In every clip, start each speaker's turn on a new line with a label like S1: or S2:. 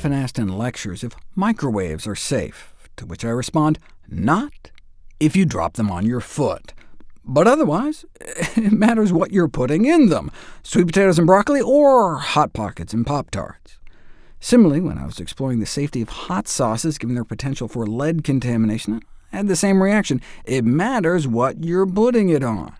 S1: often asked in lectures if microwaves are safe, to which I respond, not if you drop them on your foot. But otherwise, it matters what you're putting in them, sweet potatoes and broccoli, or Hot Pockets and Pop-Tarts. Similarly, when I was exploring the safety of hot sauces given their potential for lead contamination, I had the same reaction. It matters what you're putting it on.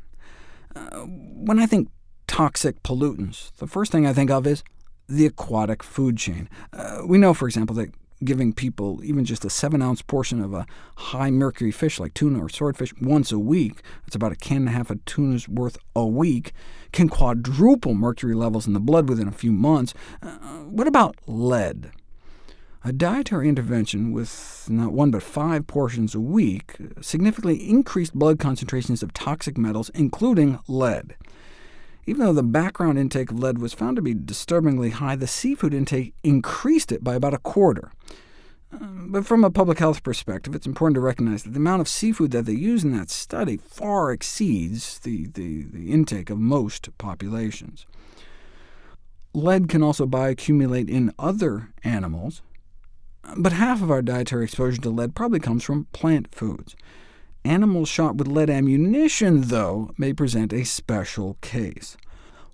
S1: Uh, when I think toxic pollutants, the first thing I think of is the aquatic food chain. Uh, we know, for example, that giving people even just a 7-ounce portion of a high-mercury fish like tuna or swordfish once a week, that's about a can and a half of tuna's worth a week, can quadruple mercury levels in the blood within a few months. Uh, what about lead? A dietary intervention with not one but five portions a week significantly increased blood concentrations of toxic metals, including lead. Even though the background intake of lead was found to be disturbingly high, the seafood intake increased it by about a quarter. Um, but from a public health perspective, it's important to recognize that the amount of seafood that they use in that study far exceeds the, the, the intake of most populations. Lead can also bioaccumulate in other animals, but half of our dietary exposure to lead probably comes from plant foods. Animals shot with lead ammunition, though, may present a special case.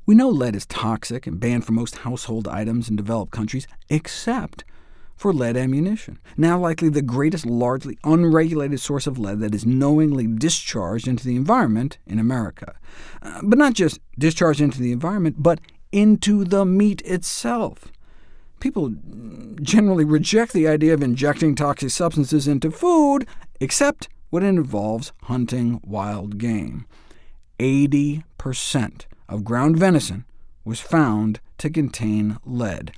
S1: We know lead is toxic and banned from most household items in developed countries, except for lead ammunition, now likely the greatest largely unregulated source of lead that is knowingly discharged into the environment in America. Uh, but not just discharged into the environment, but into the meat itself. People generally reject the idea of injecting toxic substances into food, except when it involves hunting wild game. 80% of ground venison was found to contain lead.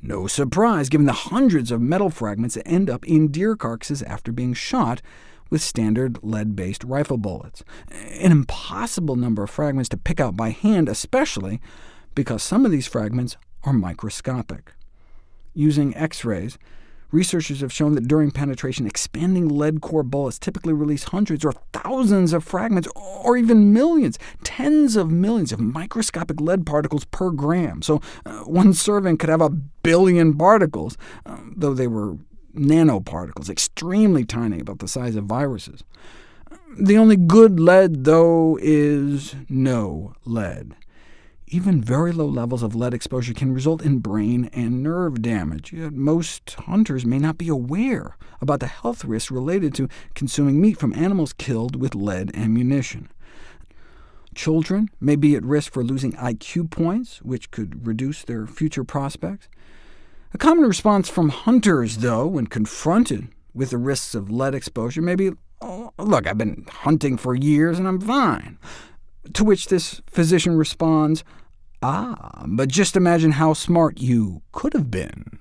S1: No surprise, given the hundreds of metal fragments that end up in deer carcasses after being shot with standard lead-based rifle bullets. An impossible number of fragments to pick out by hand, especially because some of these fragments are microscopic. Using X-rays, Researchers have shown that during penetration, expanding lead core bullets typically release hundreds or thousands of fragments, or even millions, tens of millions of microscopic lead particles per gram. So uh, one serving could have a billion particles, uh, though they were nanoparticles, extremely tiny, about the size of viruses. The only good lead, though, is no lead. Even very low levels of lead exposure can result in brain and nerve damage. Yet most hunters may not be aware about the health risks related to consuming meat from animals killed with lead ammunition. Children may be at risk for losing IQ points, which could reduce their future prospects. A common response from hunters, though, when confronted with the risks of lead exposure may be, oh, look, I've been hunting for years and I'm fine. To which this physician responds, Ah, but just imagine how smart you could have been.